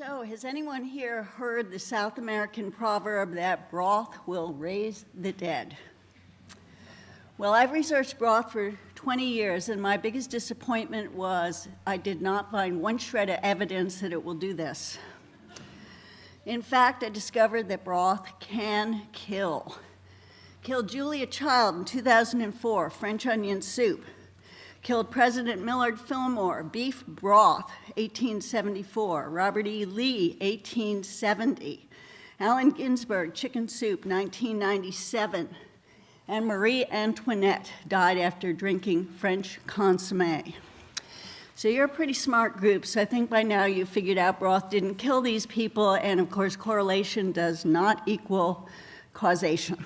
So, has anyone here heard the South American proverb that broth will raise the dead? Well, I've researched broth for 20 years, and my biggest disappointment was I did not find one shred of evidence that it will do this. In fact, I discovered that broth can kill. Killed Julia Child in 2004, French onion soup killed President Millard Fillmore, beef broth, 1874, Robert E. Lee, 1870, Allen Ginsberg, chicken soup, 1997, and Marie Antoinette died after drinking French consomme. So you're a pretty smart group, so I think by now you figured out broth didn't kill these people, and of course correlation does not equal causation.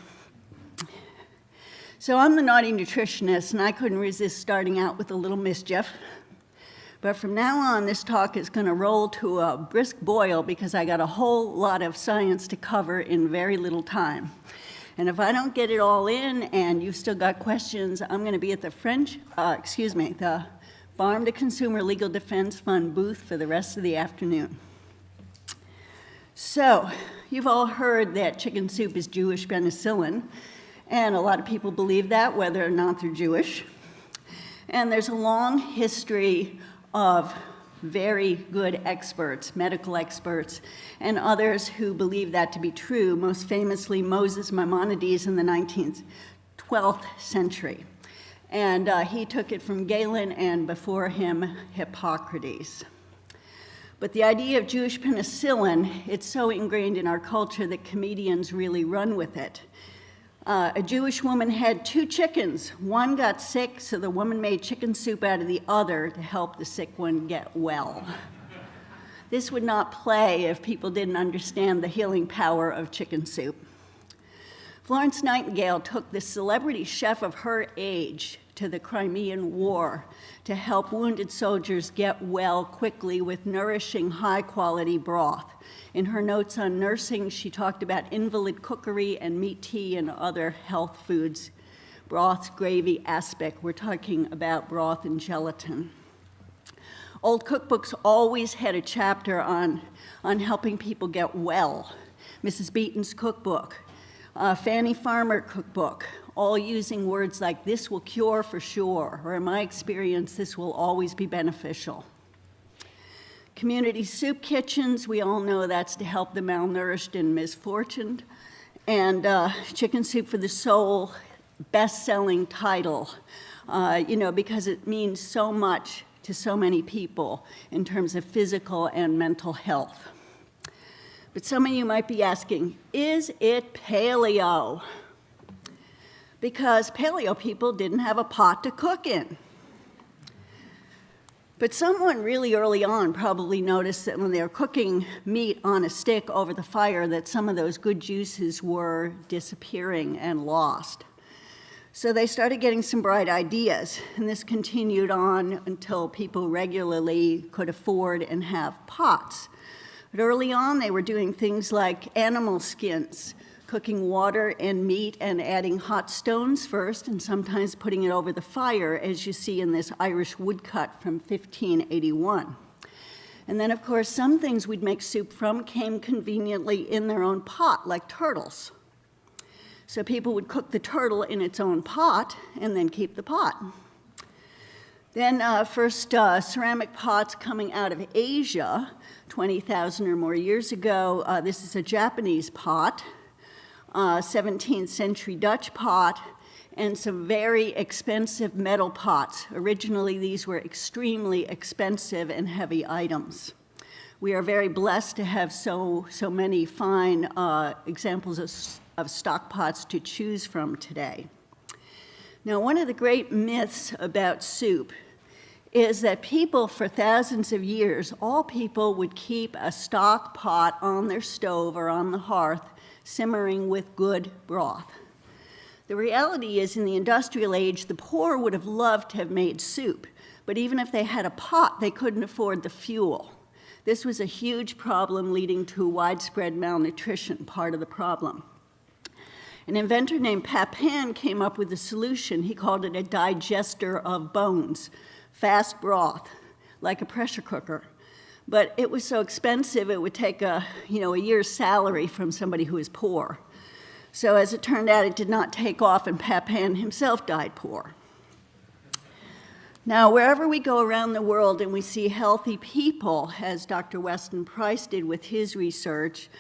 So I'm the naughty nutritionist, and I couldn't resist starting out with a little mischief. But from now on, this talk is going to roll to a brisk boil because I got a whole lot of science to cover in very little time. And if I don't get it all in and you've still got questions, I'm going to be at the French, uh, excuse me, the Farm to Consumer Legal Defense Fund booth for the rest of the afternoon. So, you've all heard that chicken soup is Jewish penicillin. And a lot of people believe that, whether or not they're Jewish. And there's a long history of very good experts, medical experts, and others who believe that to be true, most famously Moses Maimonides in the 19th, 12th century. And uh, he took it from Galen and before him, Hippocrates. But the idea of Jewish penicillin, it's so ingrained in our culture that comedians really run with it. Uh, a Jewish woman had two chickens. One got sick, so the woman made chicken soup out of the other to help the sick one get well. This would not play if people didn't understand the healing power of chicken soup. Florence Nightingale took the celebrity chef of her age to the Crimean War to help wounded soldiers get well quickly with nourishing, high quality broth. In her notes on nursing, she talked about invalid cookery and meat tea and other health foods. Broth, gravy aspic, we're talking about broth and gelatin. Old cookbooks always had a chapter on, on helping people get well. Mrs. Beeton's cookbook, uh, Fanny Farmer cookbook, all using words like this will cure for sure, or in my experience, this will always be beneficial. Community soup kitchens, we all know that's to help the malnourished and misfortuned. And uh, Chicken Soup for the Soul, best-selling title, uh, you know, because it means so much to so many people in terms of physical and mental health. But some of you might be asking, is it paleo? Because paleo people didn't have a pot to cook in. But someone really early on probably noticed that when they were cooking meat on a stick over the fire that some of those good juices were disappearing and lost. So they started getting some bright ideas, and this continued on until people regularly could afford and have pots. But early on, they were doing things like animal skins, cooking water and meat and adding hot stones first and sometimes putting it over the fire, as you see in this Irish woodcut from 1581. And then, of course, some things we'd make soup from came conveniently in their own pot, like turtles. So people would cook the turtle in its own pot and then keep the pot. Then uh, first uh, ceramic pots coming out of Asia, 20,000 or more years ago. Uh, this is a Japanese pot uh, 17th century Dutch pot, and some very expensive metal pots. Originally, these were extremely expensive and heavy items. We are very blessed to have so, so many fine uh, examples of, of stock pots to choose from today. Now, one of the great myths about soup is that people for thousands of years, all people would keep a stock pot on their stove or on the hearth simmering with good broth. The reality is, in the industrial age, the poor would have loved to have made soup, but even if they had a pot, they couldn't afford the fuel. This was a huge problem leading to widespread malnutrition, part of the problem. An inventor named Papin came up with a solution. He called it a digester of bones, fast broth, like a pressure cooker. But it was so expensive it would take a, you know, a year's salary from somebody who is poor. So as it turned out, it did not take off, and Papin himself died poor. Now, wherever we go around the world and we see healthy people, as Dr. Weston Price did with his research,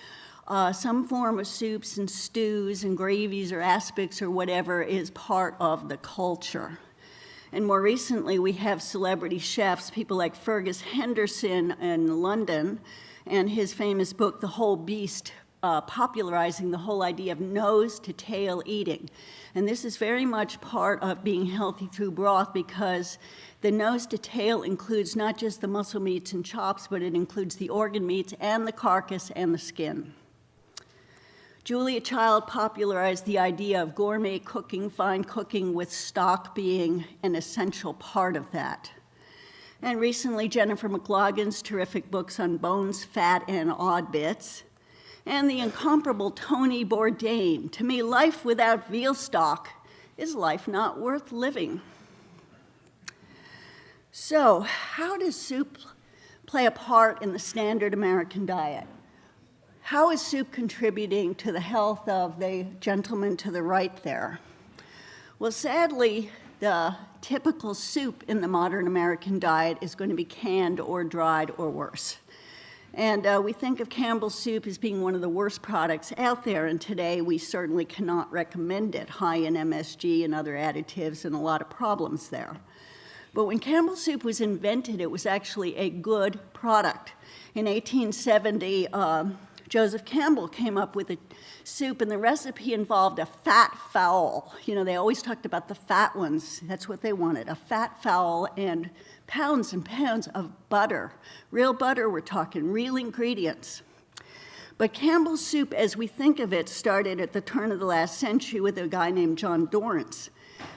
uh, some form of soups and stews and gravies or aspics or whatever is part of the culture. And more recently, we have celebrity chefs, people like Fergus Henderson in London, and his famous book, The Whole Beast, uh, popularizing the whole idea of nose to tail eating. And this is very much part of being healthy through broth because the nose to tail includes not just the muscle meats and chops, but it includes the organ meats and the carcass and the skin. Julia Child popularized the idea of gourmet cooking, fine cooking, with stock being an essential part of that. And recently, Jennifer McLagan's terrific books on bones, fat, and odd bits. And the incomparable Tony Bourdain. To me, life without veal stock is life not worth living. So, how does soup play a part in the standard American diet? How is soup contributing to the health of the gentleman to the right there? Well, sadly, the typical soup in the modern American diet is going to be canned or dried or worse. And uh, we think of Campbell's soup as being one of the worst products out there, and today we certainly cannot recommend it, high in MSG and other additives and a lot of problems there. But when Campbell's soup was invented, it was actually a good product. In 1870, um, Joseph Campbell came up with a soup, and the recipe involved a fat fowl. You know, they always talked about the fat ones. That's what they wanted, a fat fowl and pounds and pounds of butter. Real butter, we're talking, real ingredients. But Campbell's soup, as we think of it, started at the turn of the last century with a guy named John Dorrance.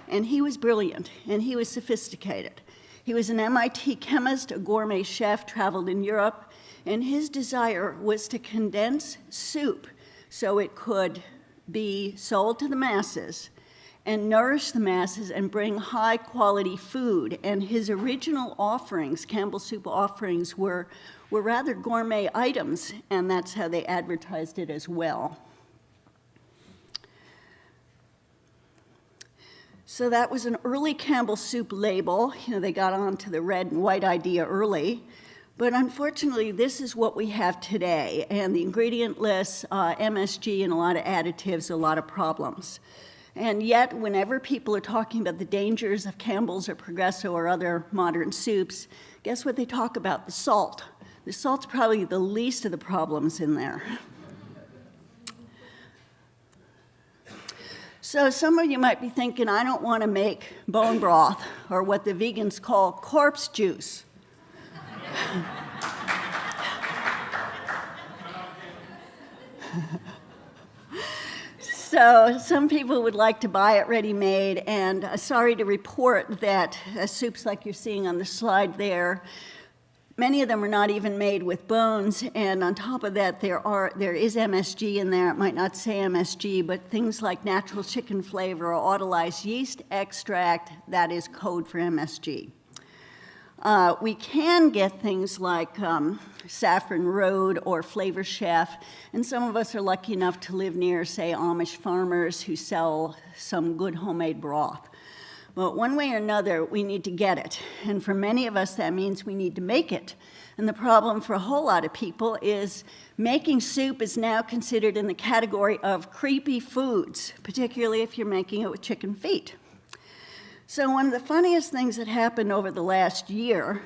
And he was brilliant, and he was sophisticated. He was an MIT chemist, a gourmet chef, traveled in Europe, and his desire was to condense soup so it could be sold to the masses and nourish the masses and bring high quality food. And his original offerings, Campbell Soup offerings, were, were rather gourmet items, and that's how they advertised it as well. So that was an early Campbell Soup label. You know, they got onto the red and white idea early. But unfortunately, this is what we have today, and the ingredient list, uh, MSG, and a lot of additives, a lot of problems. And yet, whenever people are talking about the dangers of Campbell's or Progresso or other modern soups, guess what they talk about? The salt. The salt's probably the least of the problems in there. So some of you might be thinking, I don't want to make bone broth or what the vegans call corpse juice. So some people would like to buy it ready-made, and uh, sorry to report that uh, soups like you're seeing on the slide there, many of them are not even made with bones, and on top of that, there, are, there is MSG in there. It might not say MSG, but things like natural chicken flavor or autolyzed yeast extract, that is code for MSG. Uh, we can get things like um, Saffron Road or Flavor Chef, and some of us are lucky enough to live near, say, Amish farmers who sell some good homemade broth. But one way or another, we need to get it. And for many of us, that means we need to make it. And the problem for a whole lot of people is making soup is now considered in the category of creepy foods, particularly if you're making it with chicken feet. So one of the funniest things that happened over the last year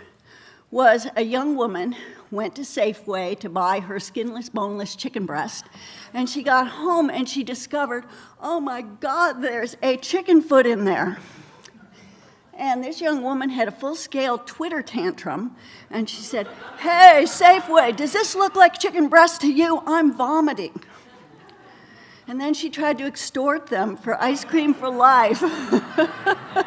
was a young woman went to Safeway to buy her skinless, boneless chicken breast, and she got home and she discovered, oh my God, there's a chicken foot in there. And this young woman had a full-scale Twitter tantrum, and she said, hey, Safeway, does this look like chicken breast to you? I'm vomiting. And then she tried to extort them for ice cream for life.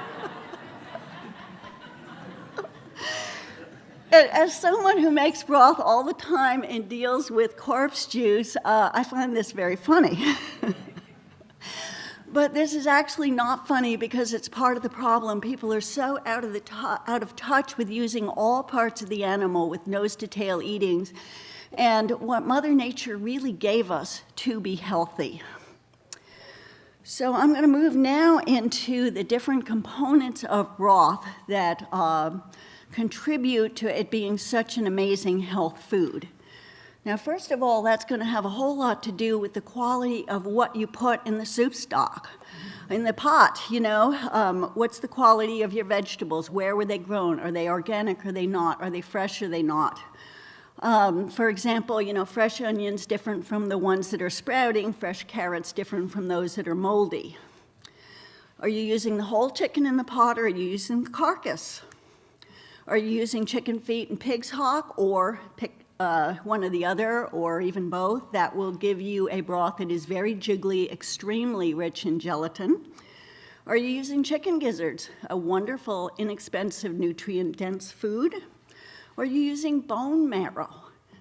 As someone who makes broth all the time and deals with corpse juice, uh, I find this very funny. But this is actually not funny because it's part of the problem. People are so out of, the out of touch with using all parts of the animal with nose to tail eatings and what Mother Nature really gave us to be healthy. So I'm going to move now into the different components of broth that uh, contribute to it being such an amazing health food. Now, first of all, that's going to have a whole lot to do with the quality of what you put in the soup stock. In the pot, you know, um, what's the quality of your vegetables? Where were they grown? Are they organic? Are they not? Are they fresh? Are they not? Um, for example, you know, fresh onions different from the ones that are sprouting, fresh carrots different from those that are moldy. Are you using the whole chicken in the pot or are you using the carcass? Are you using chicken feet and pig's hock or pick uh, one or the other or even both? That will give you a broth that is very jiggly, extremely rich in gelatin. Are you using chicken gizzards, a wonderful, inexpensive, nutrient-dense food? Or are you using bone marrow?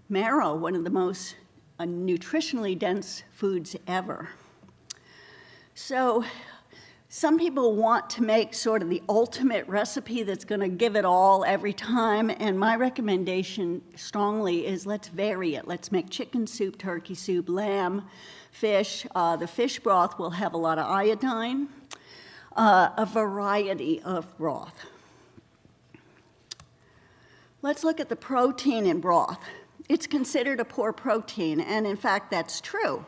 Marrow, one of the most uh, nutritionally dense foods ever. So some people want to make sort of the ultimate recipe that's going to give it all every time, and my recommendation strongly is let's vary it. Let's make chicken soup, turkey soup, lamb, fish. Uh, the fish broth will have a lot of iodine, uh, a variety of broth. Let's look at the protein in broth. It's considered a poor protein, and in fact, that's true.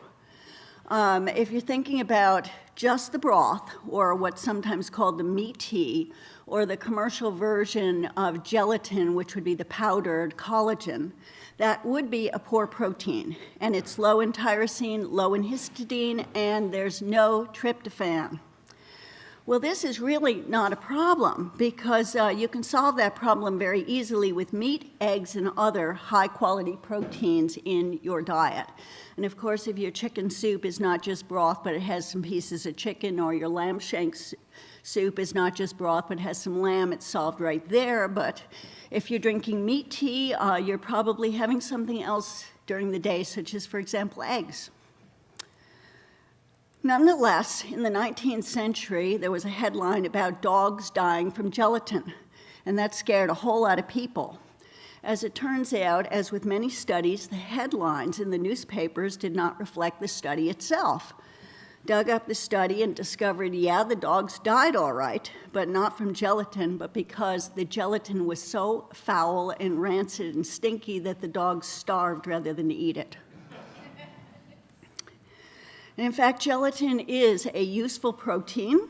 Um, if you're thinking about just the broth, or what's sometimes called the meat tea, or the commercial version of gelatin, which would be the powdered collagen, that would be a poor protein. And it's low in tyrosine, low in histidine, and there's no tryptophan. Well, this is really not a problem because uh, you can solve that problem very easily with meat, eggs, and other high quality proteins in your diet. And of course, if your chicken soup is not just broth, but it has some pieces of chicken, or your lamb shank soup is not just broth, but has some lamb, it's solved right there. But if you're drinking meat tea, uh, you're probably having something else during the day, such as, for example, eggs. Nonetheless, in the 19th century, there was a headline about dogs dying from gelatin, and that scared a whole lot of people. As it turns out, as with many studies, the headlines in the newspapers did not reflect the study itself. Dug up the study and discovered, yeah, the dogs died all right, but not from gelatin, but because the gelatin was so foul and rancid and stinky that the dogs starved rather than eat it. In fact, gelatin is a useful protein.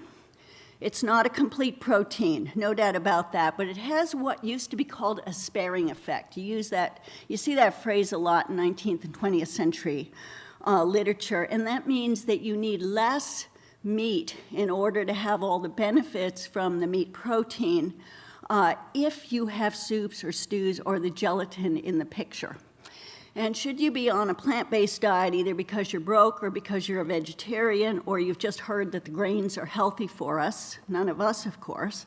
It's not a complete protein, no doubt about that, but it has what used to be called a sparing effect. You use that, you see that phrase a lot in 19th and 20th century uh, literature, and that means that you need less meat in order to have all the benefits from the meat protein uh, if you have soups or stews or the gelatin in the picture. And should you be on a plant-based diet, either because you're broke or because you're a vegetarian, or you've just heard that the grains are healthy for us, none of us, of course,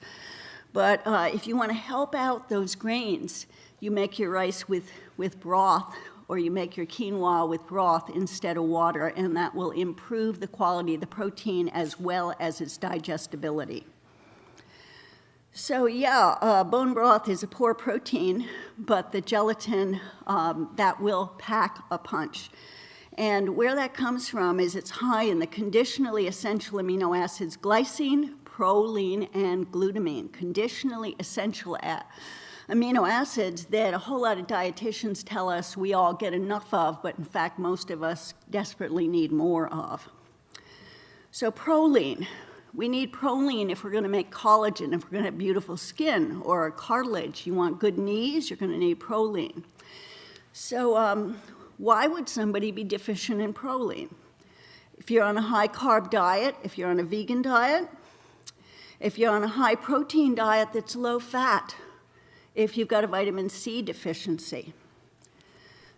but uh, if you want to help out those grains, you make your rice with, with broth or you make your quinoa with broth instead of water, and that will improve the quality of the protein as well as its digestibility. So yeah, uh, bone broth is a poor protein, but the gelatin, um, that will pack a punch. And where that comes from is it's high in the conditionally essential amino acids glycine, proline, and glutamine, conditionally essential amino acids that a whole lot of dietitians tell us we all get enough of, but in fact most of us desperately need more of. So proline, we need proline if we're going to make collagen, if we're going to have beautiful skin or cartilage. You want good knees, you're going to need proline. So um, why would somebody be deficient in proline? If you're on a high carb diet, if you're on a vegan diet, if you're on a high protein diet that's low fat, if you've got a vitamin C deficiency.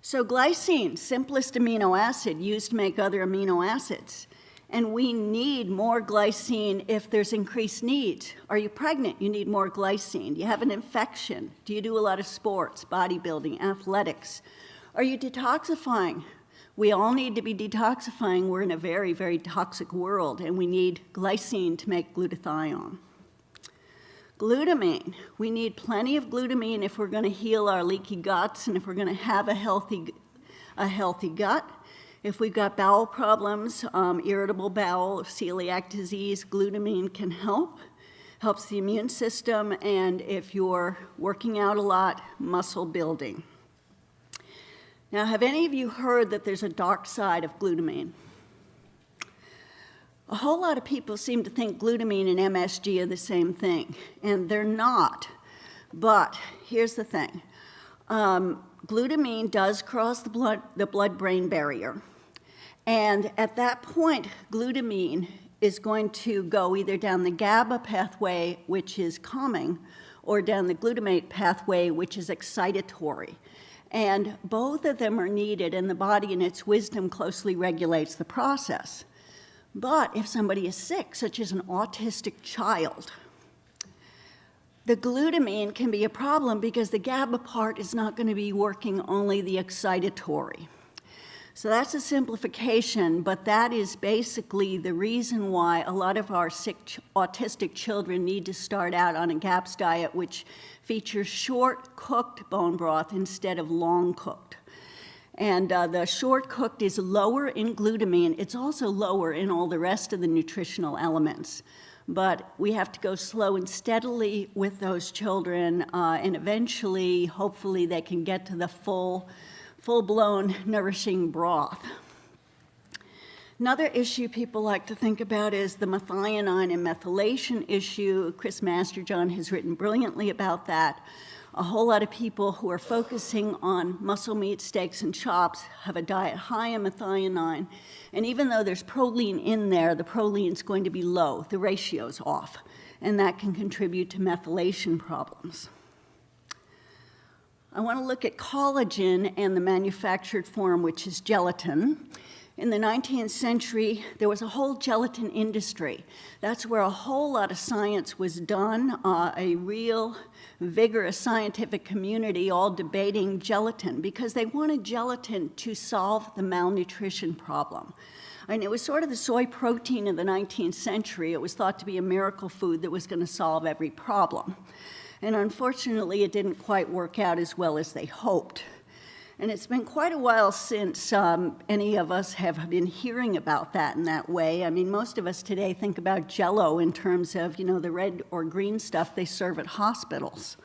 So glycine, simplest amino acid used to make other amino acids and we need more glycine if there's increased need. Are you pregnant? You need more glycine. You have an infection. Do you do a lot of sports, bodybuilding, athletics? Are you detoxifying? We all need to be detoxifying. We're in a very, very toxic world, and we need glycine to make glutathione. Glutamine. We need plenty of glutamine if we're going to heal our leaky guts and if we're going to have a healthy, a healthy gut. If we've got bowel problems, um, irritable bowel, celiac disease, glutamine can help. Helps the immune system, and if you're working out a lot, muscle building. Now, have any of you heard that there's a dark side of glutamine? A whole lot of people seem to think glutamine and MSG are the same thing, and they're not. But here's the thing. Um, glutamine does cross the blood, the blood-brain barrier. And at that point, glutamine is going to go either down the GABA pathway, which is calming, or down the glutamate pathway, which is excitatory. And both of them are needed, and the body in its wisdom closely regulates the process. But if somebody is sick, such as an autistic child, the glutamine can be a problem because the GABA part is not going to be working only the excitatory. So that's a simplification, but that is basically the reason why a lot of our sick autistic children need to start out on a GAPS diet, which features short cooked bone broth instead of long cooked. And uh, the short cooked is lower in glutamine. It's also lower in all the rest of the nutritional elements. But we have to go slow and steadily with those children, uh, and eventually, hopefully, they can get to the full full-blown nourishing broth. Another issue people like to think about is the methionine and methylation issue. Chris Masterjohn has written brilliantly about that. A whole lot of people who are focusing on muscle meat, steaks, and chops have a diet high in methionine. And even though there's proline in there, the proline is going to be low. The ratio's off. And that can contribute to methylation problems. I want to look at collagen and the manufactured form, which is gelatin. In the 19th century, there was a whole gelatin industry. That's where a whole lot of science was done, uh, a real vigorous scientific community all debating gelatin because they wanted gelatin to solve the malnutrition problem. And it was sort of the soy protein of the 19th century. It was thought to be a miracle food that was going to solve every problem. And unfortunately, it didn't quite work out as well as they hoped. And it's been quite a while since um, any of us have been hearing about that in that way. I mean, most of us today think about jello in terms of, you know, the red or green stuff they serve at hospitals.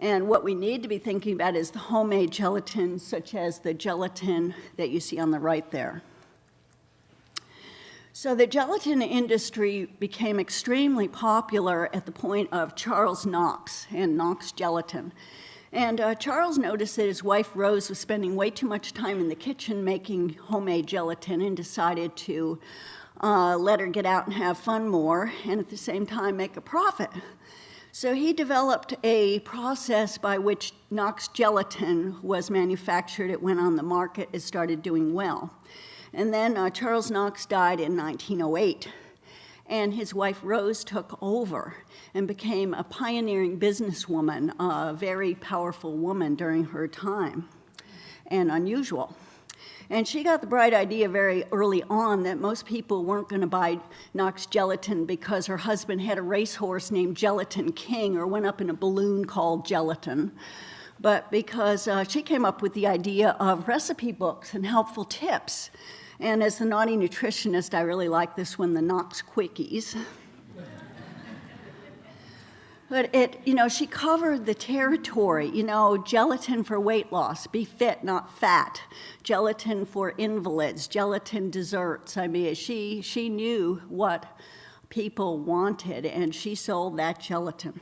And what we need to be thinking about is the homemade gelatin, such as the gelatin that you see on the right there. So the gelatin industry became extremely popular at the point of Charles Knox and Knox Gelatin. And uh, Charles noticed that his wife Rose was spending way too much time in the kitchen making homemade gelatin and decided to uh, let her get out and have fun more and at the same time make a profit. So he developed a process by which Knox gelatin was manufactured. It went on the market, it started doing well. And then uh, Charles Knox died in 1908, and his wife Rose took over and became a pioneering businesswoman, a very powerful woman during her time, and unusual. And she got the bright idea very early on that most people weren't going to buy Knox gelatin because her husband had a racehorse named Gelatin King or went up in a balloon called Gelatin, but because uh, she came up with the idea of recipe books and helpful tips and as the naughty nutritionist, I really like this one, the Knox Quickies. But it, you know, she covered the territory, you know, gelatin for weight loss, be fit, not fat, gelatin for invalids, gelatin desserts. I mean, she, she knew what people wanted and she sold that gelatin.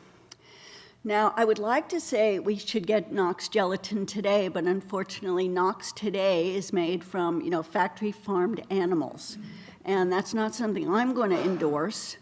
Now, I would like to say we should get Knox gelatin today, but unfortunately, Knox today is made from, you know, factory farmed animals. And that's not something I'm going to endorse.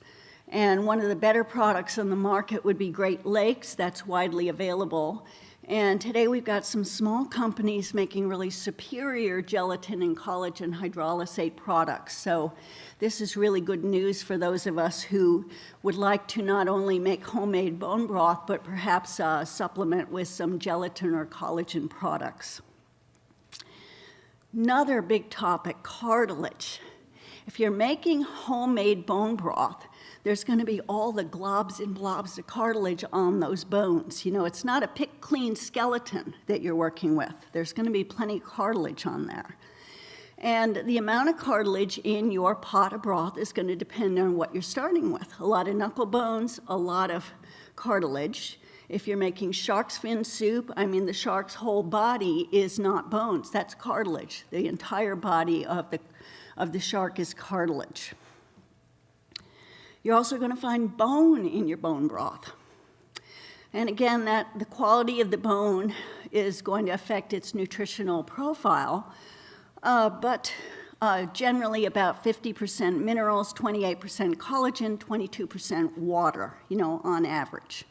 And one of the better products on the market would be Great Lakes, that's widely available. And today we've got some small companies making really superior gelatin and collagen hydrolysate products. So this is really good news for those of us who would like to not only make homemade bone broth, but perhaps uh, supplement with some gelatin or collagen products. Another big topic, cartilage. If you're making homemade bone broth, there's going to be all the globs and blobs of cartilage on those bones. You know, it's not a pick clean skeleton that you're working with. There's going to be plenty of cartilage on there. And the amount of cartilage in your pot of broth is going to depend on what you're starting with. A lot of knuckle bones, a lot of cartilage. If you're making shark's fin soup, I mean, the shark's whole body is not bones, that's cartilage. The entire body of the, of the shark is cartilage. You're also going to find bone in your bone broth. And again, that the quality of the bone is going to affect its nutritional profile, uh, but uh, generally about 50% minerals, 28% collagen, 22% water, you know, on average.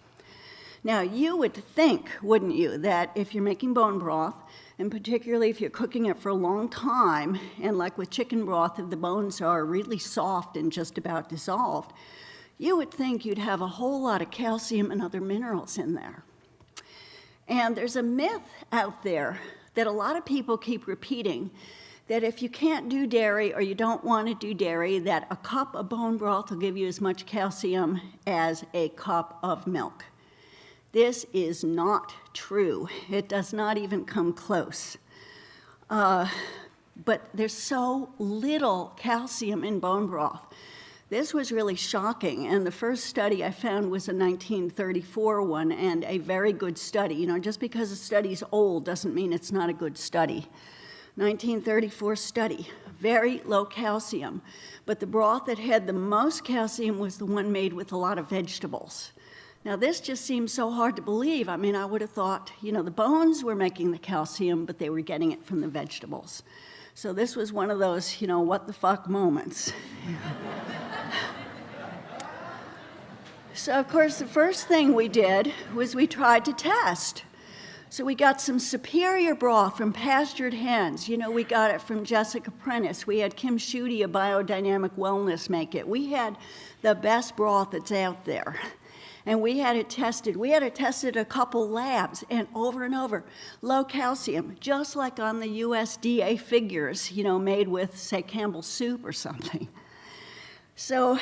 Now, you would think, wouldn't you, that if you're making bone broth, and particularly if you're cooking it for a long time, and like with chicken broth, if the bones are really soft and just about dissolved, you would think you'd have a whole lot of calcium and other minerals in there. And there's a myth out there that a lot of people keep repeating that if you can't do dairy or you don't want to do dairy, that a cup of bone broth will give you as much calcium as a cup of milk. This is not true. It does not even come close. Uh, but there's so little calcium in bone broth. This was really shocking, and the first study I found was a 1934 one, and a very good study. You know, just because a study's old doesn't mean it's not a good study. 1934 study, very low calcium, but the broth that had the most calcium was the one made with a lot of vegetables. Now, this just seems so hard to believe. I mean, I would have thought, you know, the bones were making the calcium, but they were getting it from the vegetables. So this was one of those, you know, what the fuck moments. so, of course, the first thing we did was we tried to test. So we got some superior broth from pastured hens. You know, we got it from Jessica Prentice. We had Kim Schuette of Biodynamic Wellness make it. We had the best broth that's out there and we had it tested. We had it tested a couple labs and over and over. Low calcium, just like on the USDA figures, you know, made with, say, Campbell's soup or something. So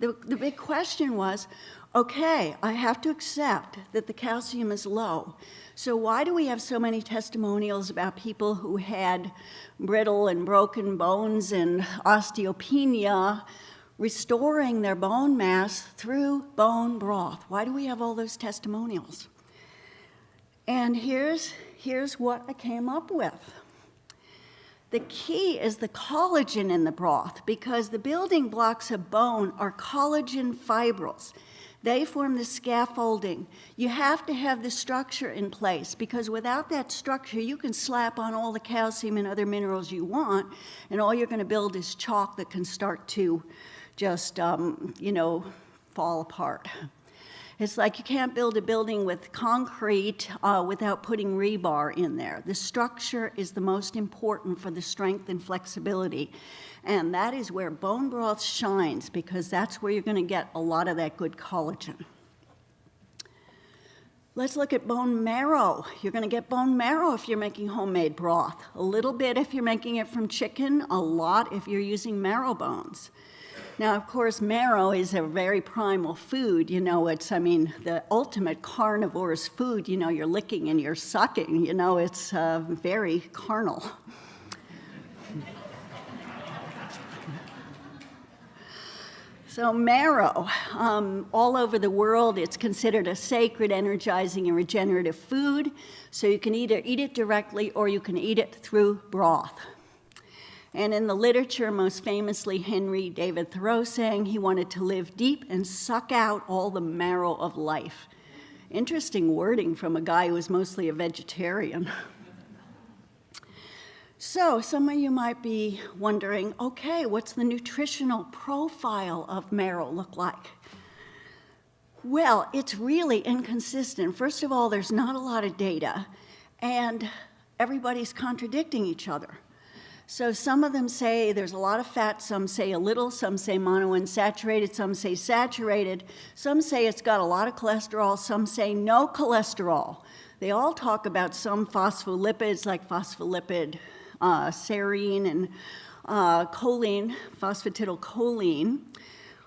the, the big question was, okay, I have to accept that the calcium is low. So why do we have so many testimonials about people who had brittle and broken bones and osteopenia restoring their bone mass through bone broth. Why do we have all those testimonials? And here's, here's what I came up with. The key is the collagen in the broth because the building blocks of bone are collagen fibrils. They form the scaffolding. You have to have the structure in place because without that structure, you can slap on all the calcium and other minerals you want, and all you're going to build is chalk that can start to just, um, you know, fall apart. It's like you can't build a building with concrete uh, without putting rebar in there. The structure is the most important for the strength and flexibility. And that is where bone broth shines because that's where you're going to get a lot of that good collagen. Let's look at bone marrow. You're going to get bone marrow if you're making homemade broth. A little bit if you're making it from chicken, a lot if you're using marrow bones. Now, of course, marrow is a very primal food. You know, it's, I mean, the ultimate carnivore's food. You know, you're licking and you're sucking. You know, it's uh, very carnal. So marrow, um, all over the world, it's considered a sacred, energizing, and regenerative food. So you can either eat it directly or you can eat it through broth. And in the literature, most famously, Henry David Thoreau saying he wanted to live deep and suck out all the marrow of life. Interesting wording from a guy who was mostly a vegetarian. So some of you might be wondering, okay, what's the nutritional profile of marrow look like? Well, it's really inconsistent. First of all, there's not a lot of data, and everybody's contradicting each other. So some of them say there's a lot of fat, some say a little, some say monounsaturated, some say saturated, some say it's got a lot of cholesterol, some say no cholesterol. They all talk about some phospholipids like phospholipid uh, serine and uh, choline, phosphatidylcholine.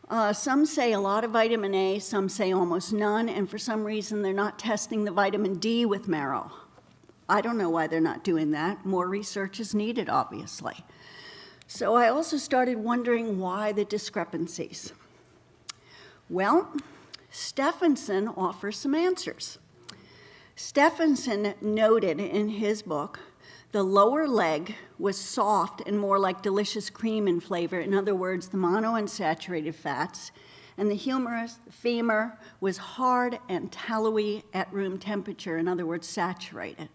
Uh, some say a lot of vitamin A, some say almost none, and for some reason they're not testing the vitamin D with marrow. I don't know why they're not doing that. More research is needed, obviously. So I also started wondering why the discrepancies. Well, Stefansson offers some answers. Stefansson noted in his book the lower leg was soft and more like delicious cream in flavor. In other words, the monounsaturated fats. And the humerus, the femur, was hard and tallowy at room temperature, in other words, saturated.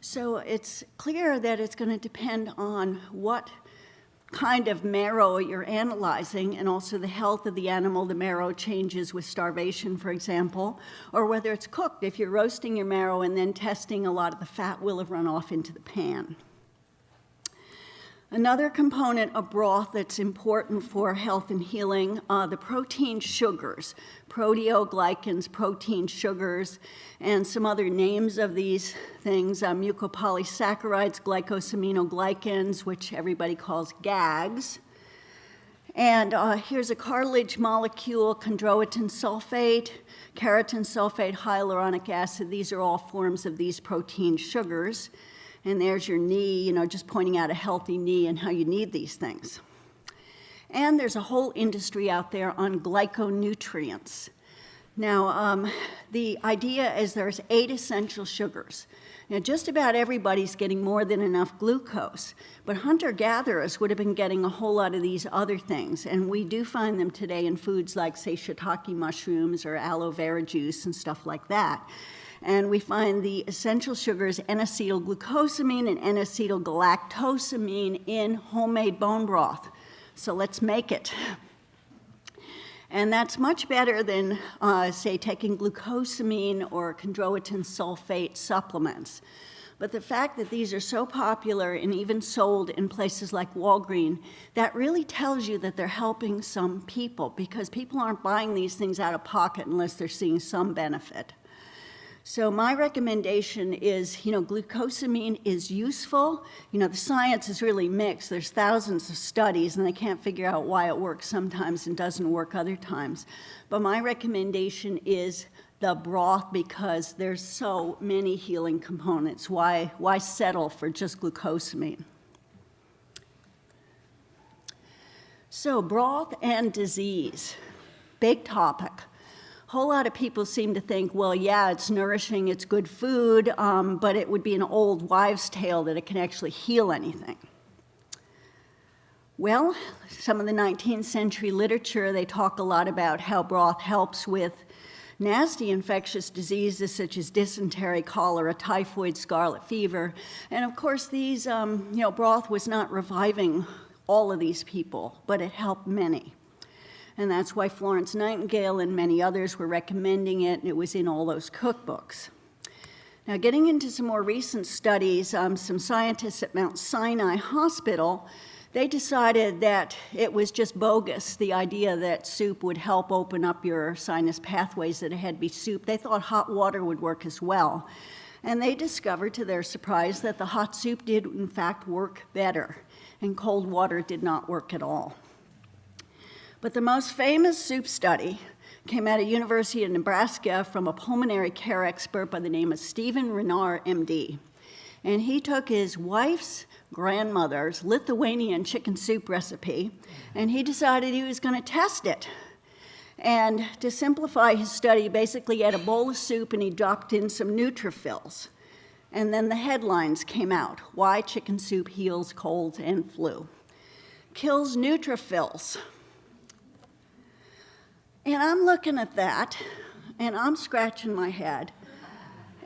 So it's clear that it's going to depend on what kind of marrow you're analyzing and also the health of the animal, the marrow changes with starvation, for example, or whether it's cooked. If you're roasting your marrow and then testing, a lot of the fat will have run off into the pan. Another component of broth that's important for health and healing, uh, the protein sugars, proteoglycans, protein sugars, and some other names of these things, uh, mucopolysaccharides, glycosaminoglycans, which everybody calls GAGs. And uh, here's a cartilage molecule, chondroitin sulfate, keratan sulfate, hyaluronic acid. These are all forms of these protein sugars and there's your knee, you know, just pointing out a healthy knee and how you need these things. And there's a whole industry out there on glyconutrients. Now, um, the idea is there's eight essential sugars. Now, just about everybody's getting more than enough glucose, but hunter-gatherers would have been getting a whole lot of these other things, and we do find them today in foods like, say, shiitake mushrooms or aloe vera juice and stuff like that and we find the essential sugars N-acetylglucosamine and N-acetylgalactosamine in homemade bone broth. So let's make it. And that's much better than, uh, say, taking glucosamine or chondroitin sulfate supplements. But the fact that these are so popular and even sold in places like Walgreens, that really tells you that they're helping some people because people aren't buying these things out of pocket unless they're seeing some benefit. So my recommendation is, you know, glucosamine is useful. You know, the science is really mixed. There's thousands of studies and they can't figure out why it works sometimes and doesn't work other times. But my recommendation is the broth because there's so many healing components. Why, why settle for just glucosamine? So broth and disease, big topic whole lot of people seem to think, well, yeah, it's nourishing, it's good food, um, but it would be an old wives' tale that it can actually heal anything. Well, some of the 19th century literature, they talk a lot about how broth helps with nasty infectious diseases such as dysentery, cholera, typhoid, scarlet fever. And of course, these, um, you know, broth was not reviving all of these people, but it helped many and that's why Florence Nightingale and many others were recommending it, and it was in all those cookbooks. Now, getting into some more recent studies, um, some scientists at Mount Sinai Hospital, they decided that it was just bogus, the idea that soup would help open up your sinus pathways, that it had to be soup. They thought hot water would work as well. And they discovered, to their surprise, that the hot soup did, in fact, work better, and cold water did not work at all. But the most famous soup study came out of University of Nebraska from a pulmonary care expert by the name of Stephen Rennard, MD. And he took his wife's grandmother's Lithuanian chicken soup recipe, and he decided he was going to test it. And to simplify his study, basically he had a bowl of soup and he dropped in some neutrophils. And then the headlines came out, why chicken soup heals colds and flu. Kills neutrophils. And I'm looking at that, and I'm scratching my head,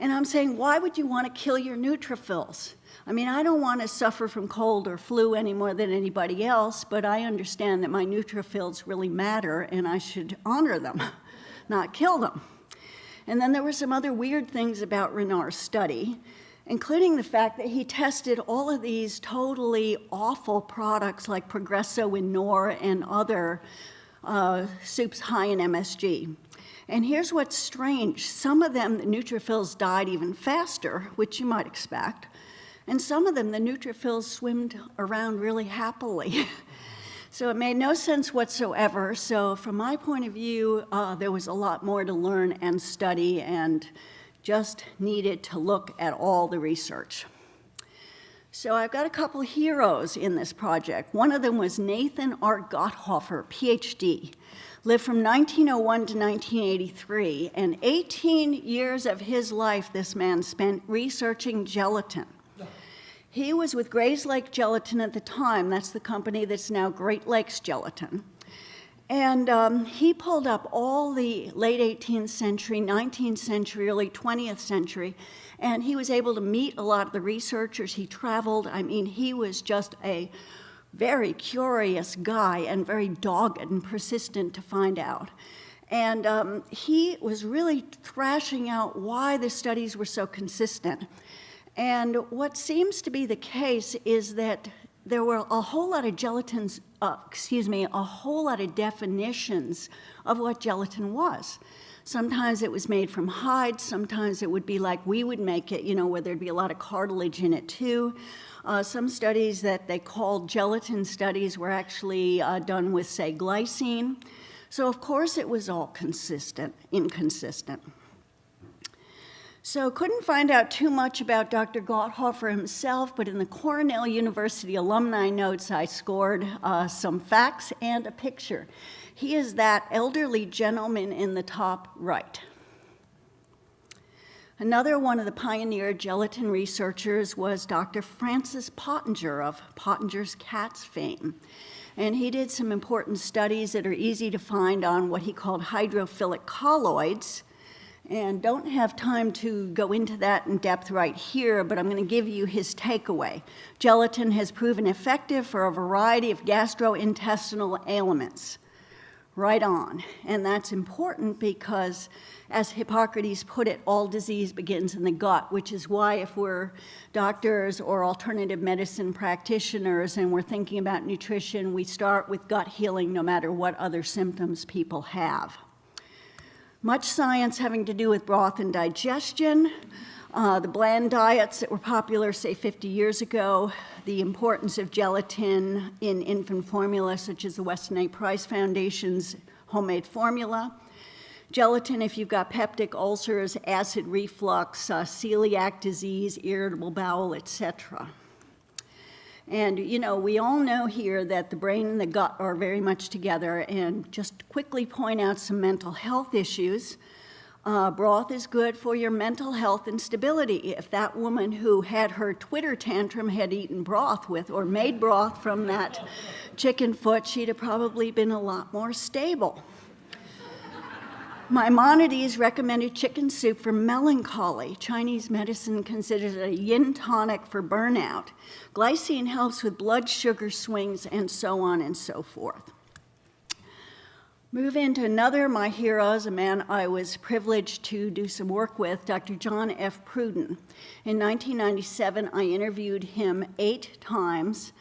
and I'm saying, why would you want to kill your neutrophils? I mean, I don't want to suffer from cold or flu any more than anybody else, but I understand that my neutrophils really matter, and I should honor them, not kill them. And then there were some other weird things about Rennard's study, including the fact that he tested all of these totally awful products like Progresso and Knorr and other uh, soups high in MSG. And here's what's strange. Some of them, the neutrophils died even faster, which you might expect. And some of them, the neutrophils swimmed around really happily. so it made no sense whatsoever. So from my point of view, uh, there was a lot more to learn and study and just needed to look at all the research. So I've got a couple heroes in this project. One of them was Nathan R. Gotthoffer, PhD. Lived from 1901 to 1983, and 18 years of his life this man spent researching gelatin. He was with Grayslake Gelatin at the time. That's the company that's now Great Lakes Gelatin. And um, he pulled up all the late 18th century, 19th century, early 20th century, and he was able to meet a lot of the researchers. He traveled. I mean, he was just a very curious guy and very dogged and persistent to find out. And um, he was really thrashing out why the studies were so consistent. And what seems to be the case is that there were a whole lot of gelatins, uh, excuse me, a whole lot of definitions of what gelatin was. Sometimes it was made from hide, sometimes it would be like we would make it, you know, where there'd be a lot of cartilage in it too. Uh, some studies that they called gelatin studies were actually uh, done with, say, glycine. So of course it was all consistent, inconsistent. So couldn't find out too much about Dr. Gotthoffer himself, but in the Cornell University alumni notes, I scored uh, some facts and a picture. He is that elderly gentleman in the top right. Another one of the pioneer gelatin researchers was Dr. Francis Pottenger of Pottenger's Cats fame. And he did some important studies that are easy to find on what he called hydrophilic colloids, and don't have time to go into that in depth right here, but I'm going to give you his takeaway. Gelatin has proven effective for a variety of gastrointestinal ailments. Right on. And that's important because, as Hippocrates put it, all disease begins in the gut, which is why if we're doctors or alternative medicine practitioners and we're thinking about nutrition, we start with gut healing no matter what other symptoms people have. Much science having to do with broth and digestion, uh, the bland diets that were popular, say, 50 years ago, the importance of gelatin in infant formula, such as the Weston A. Price Foundation's homemade formula. Gelatin, if you've got peptic ulcers, acid reflux, uh, celiac disease, irritable bowel, etc. And, you know, we all know here that the brain and the gut are very much together. And just quickly point out some mental health issues. Uh, broth is good for your mental health and stability. If that woman who had her Twitter tantrum had eaten broth with or made broth from that chicken foot, she'd have probably been a lot more stable. Maimonides recommended chicken soup for melancholy. Chinese medicine considers it a yin tonic for burnout. Glycine helps with blood sugar swings and so on and so forth. Move into another of my heroes, a man I was privileged to do some work with, Dr. John F. Prudden. In 1997, I interviewed him eight times.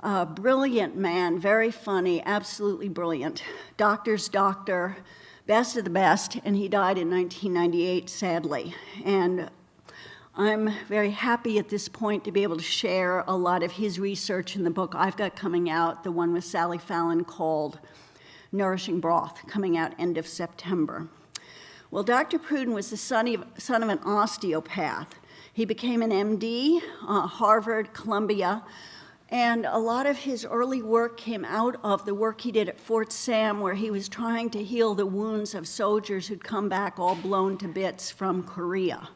A brilliant man, very funny, absolutely brilliant. Doctor's doctor, best of the best, and he died in 1998, sadly. And I'm very happy at this point to be able to share a lot of his research in the book I've got coming out, the one with Sally Fallon called Nourishing Broth, coming out end of September. Well, Dr. Prudden was the son of, son of an osteopath. He became an MD, uh, Harvard, Columbia, and a lot of his early work came out of the work he did at Fort Sam, where he was trying to heal the wounds of soldiers who'd come back all blown to bits from Korea.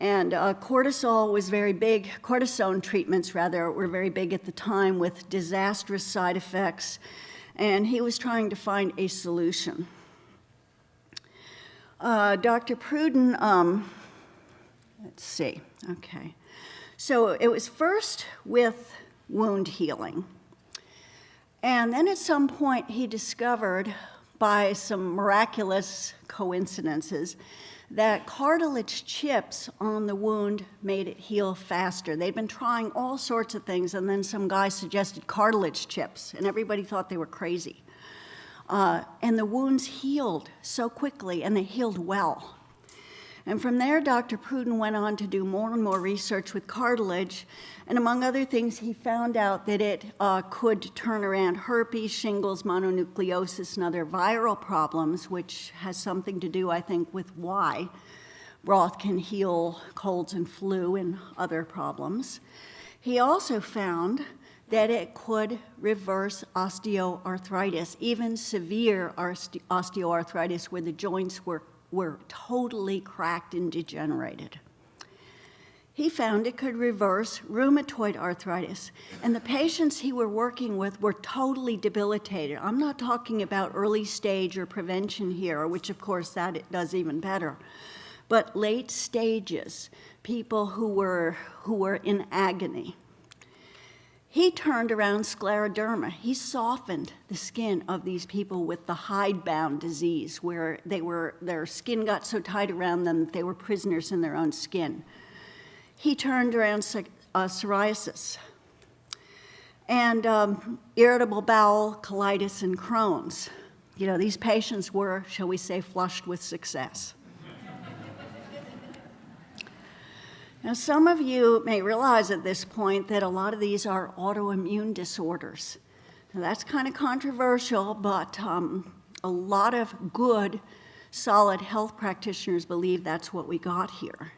And uh, cortisol was very big, cortisone treatments rather, were very big at the time with disastrous side effects. And he was trying to find a solution. Uh, Dr. Prudden, um, let's see, okay. So it was first with wound healing. And then at some point, he discovered by some miraculous coincidences that cartilage chips on the wound made it heal faster. They'd been trying all sorts of things, and then some guy suggested cartilage chips, and everybody thought they were crazy. Uh, and the wounds healed so quickly, and they healed well. And from there, Dr. Prudden went on to do more and more research with cartilage. And among other things, he found out that it uh, could turn around herpes, shingles, mononucleosis, and other viral problems, which has something to do, I think, with why broth can heal colds and flu and other problems. He also found that it could reverse osteoarthritis, even severe osteoarthritis where the joints were were totally cracked and degenerated. He found it could reverse rheumatoid arthritis, and the patients he were working with were totally debilitated. I'm not talking about early stage or prevention here, which of course that it does even better, but late stages, people who were, who were in agony. He turned around scleroderma. He softened the skin of these people with the hidebound disease, where they were, their skin got so tight around them that they were prisoners in their own skin. He turned around uh, psoriasis and um, irritable bowel, colitis, and Crohn's. You know, these patients were, shall we say, flushed with success. Now, some of you may realize at this point that a lot of these are autoimmune disorders. Now, that's kind of controversial, but um, a lot of good, solid health practitioners believe that's what we got here.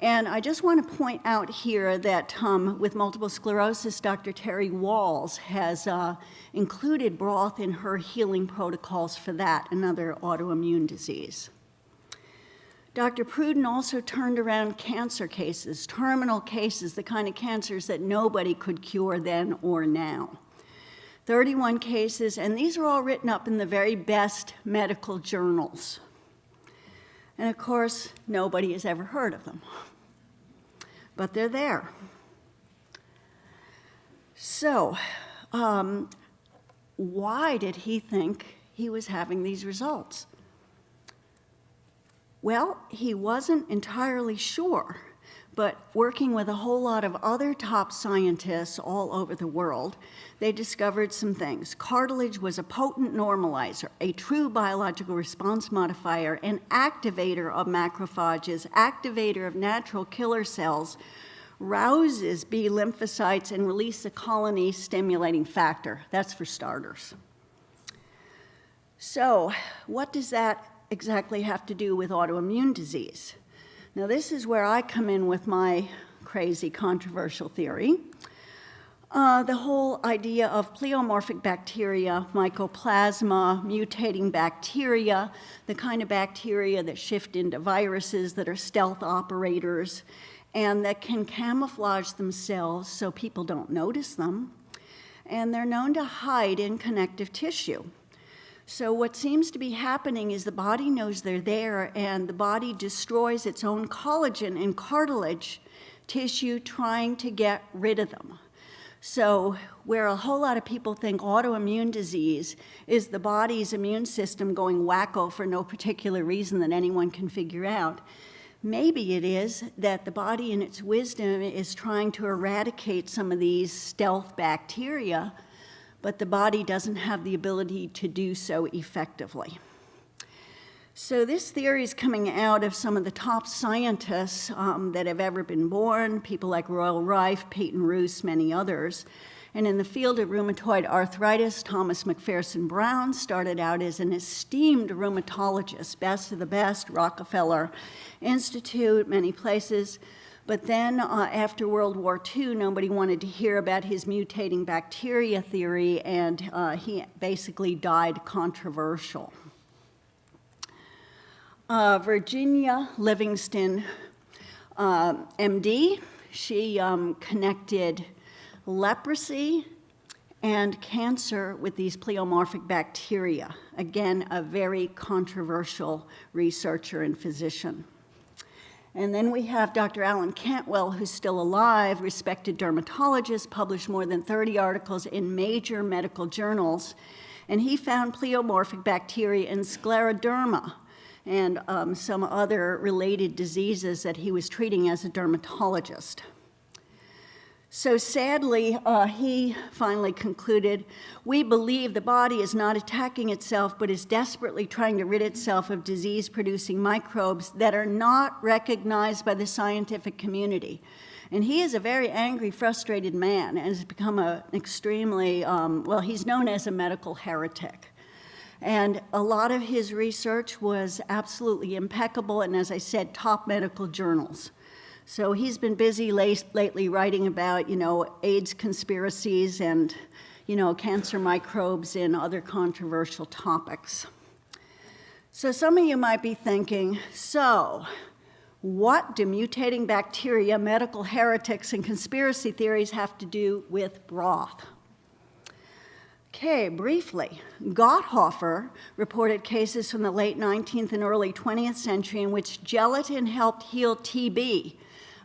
And I just want to point out here that um, with multiple sclerosis, Dr. Terry Wahls has uh, included broth in her healing protocols for that, another autoimmune disease. Dr. Prudden also turned around cancer cases, terminal cases, the kind of cancers that nobody could cure then or now. 31 cases, and these are all written up in the very best medical journals. And of course, nobody has ever heard of them. But they're there. So, um, why did he think he was having these results? Well, he wasn't entirely sure, but working with a whole lot of other top scientists all over the world, they discovered some things. Cartilage was a potent normalizer, a true biological response modifier, an activator of macrophages, activator of natural killer cells, rouses B lymphocytes and release a colony stimulating factor. That's for starters. So what does that exactly have to do with autoimmune disease? Now, this is where I come in with my crazy controversial theory. Uh, the whole idea of pleomorphic bacteria, mycoplasma, mutating bacteria, the kind of bacteria that shift into viruses that are stealth operators and that can camouflage themselves so people don't notice them. And they're known to hide in connective tissue. So what seems to be happening is the body knows they're there and the body destroys its own collagen and cartilage tissue trying to get rid of them. So where a whole lot of people think autoimmune disease is the body's immune system going wacko for no particular reason that anyone can figure out, maybe it is that the body in its wisdom is trying to eradicate some of these stealth bacteria but the body doesn't have the ability to do so effectively. So this theory is coming out of some of the top scientists um, that have ever been born, people like Royal Rife, Peyton Rous, many others. And in the field of rheumatoid arthritis, Thomas McPherson Brown started out as an esteemed rheumatologist, best of the best, Rockefeller Institute, many places. But then uh, after World War II, nobody wanted to hear about his mutating bacteria theory, and uh, he basically died controversial. Uh, Virginia Livingston, uh, MD, she um, connected leprosy and cancer with these pleomorphic bacteria. Again, a very controversial researcher and physician. And then we have Dr. Alan Cantwell, who's still alive, respected dermatologist, published more than 30 articles in major medical journals. And he found pleomorphic bacteria in scleroderma and um, some other related diseases that he was treating as a dermatologist. So sadly, uh, he finally concluded, we believe the body is not attacking itself, but is desperately trying to rid itself of disease-producing microbes that are not recognized by the scientific community. And he is a very angry, frustrated man and has become an extremely, um, well, he's known as a medical heretic. And a lot of his research was absolutely impeccable, and as I said, top medical journals. So he's been busy late, lately writing about, you know, AIDS conspiracies and, you know, cancer microbes and other controversial topics. So some of you might be thinking, so what do mutating bacteria, medical heretics, and conspiracy theories have to do with broth? Okay, briefly, Gotthoffer reported cases from the late 19th and early 20th century in which gelatin helped heal TB,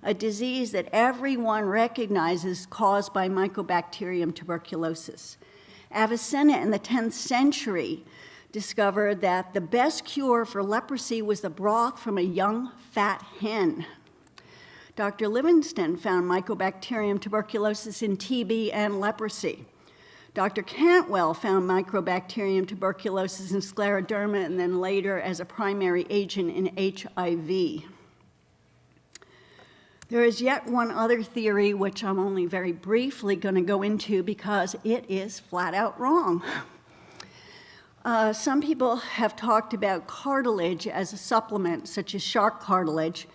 a disease that everyone recognizes caused by Mycobacterium tuberculosis. Avicenna in the 10th century discovered that the best cure for leprosy was the broth from a young fat hen. Dr. Livingston found Mycobacterium tuberculosis in TB and leprosy. Dr. Cantwell found Mycobacterium tuberculosis in scleroderma and then later as a primary agent in HIV. There is yet one other theory, which I'm only very briefly going to go into because it is flat out wrong. Uh, some people have talked about cartilage as a supplement, such as shark cartilage,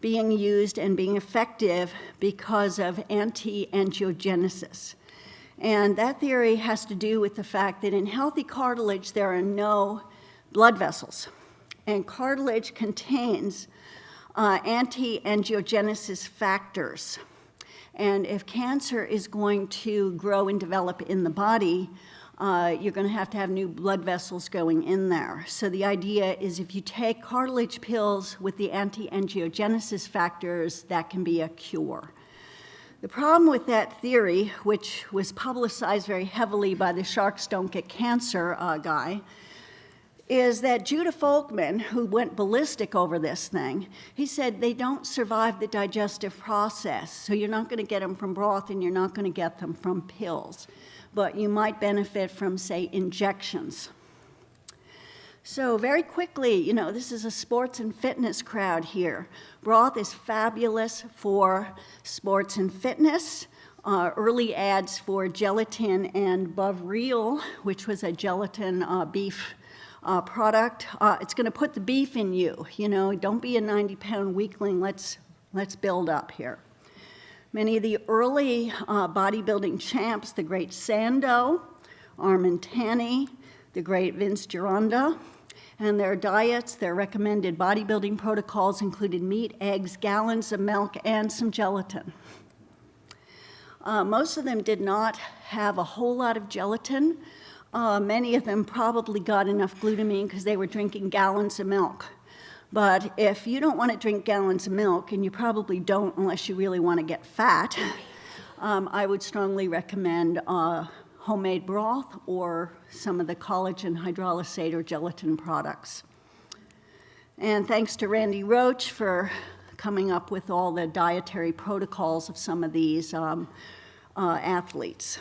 being used and being effective because of anti-angiogenesis. And that theory has to do with the fact that in healthy cartilage, there are no blood vessels. And cartilage contains uh, anti-angiogenesis factors. And if cancer is going to grow and develop in the body, uh, you're going to have to have new blood vessels going in there. So the idea is if you take cartilage pills with the anti-angiogenesis factors, that can be a cure. The problem with that theory, which was publicized very heavily by the Sharks Don't Get Cancer uh, guy, is that Judah Folkman, who went ballistic over this thing, he said they don't survive the digestive process. So you're not going to get them from broth and you're not going to get them from pills. But you might benefit from, say, injections. So very quickly, you know, this is a sports and fitness crowd here. Broth is fabulous for sports and fitness. Uh, early ads for gelatin and Bovril, which was a gelatin uh, beef uh, product. Uh, it's going to put the beef in you. You know, don't be a 90-pound weakling. Let's, let's build up here. Many of the early uh, bodybuilding champs, the great Sandow, Armand Tanny, the great Vince Gironda, and their diets, their recommended bodybuilding protocols included meat, eggs, gallons of milk, and some gelatin. Uh, most of them did not have a whole lot of gelatin, uh, many of them probably got enough glutamine because they were drinking gallons of milk. But if you don't want to drink gallons of milk, and you probably don't unless you really want to get fat, um, I would strongly recommend uh, homemade broth or some of the collagen hydrolysate or gelatin products. And thanks to Randy Roach for coming up with all the dietary protocols of some of these um, uh, athletes.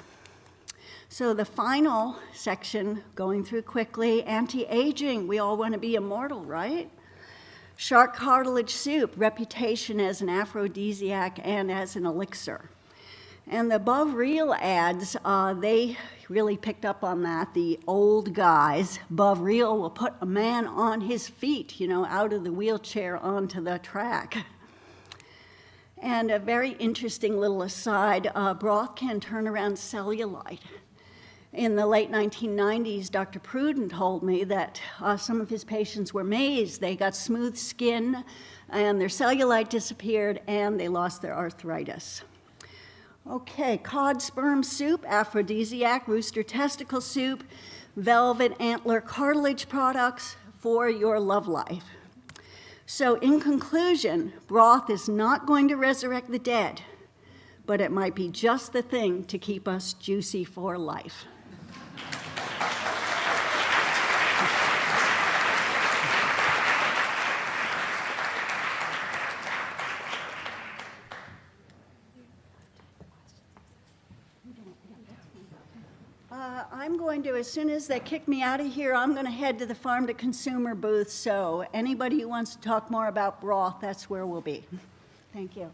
So the final section, going through quickly, anti-aging. We all want to be immortal, right? Shark cartilage soup, reputation as an aphrodisiac and as an elixir. And the real ads, uh, they really picked up on that. The old guys, above real will put a man on his feet, you know, out of the wheelchair onto the track. And a very interesting little aside, uh, broth can turn around cellulite in the late 1990s, Dr. Prudden told me that uh, some of his patients were mazed. They got smooth skin and their cellulite disappeared and they lost their arthritis. Okay, cod sperm soup, aphrodisiac, rooster testicle soup, velvet antler cartilage products for your love life. So in conclusion, broth is not going to resurrect the dead, but it might be just the thing to keep us juicy for life. Going to, as soon as they kick me out of here, I'm going to head to the farm to consumer booth. So anybody who wants to talk more about broth, that's where we'll be. Thank you.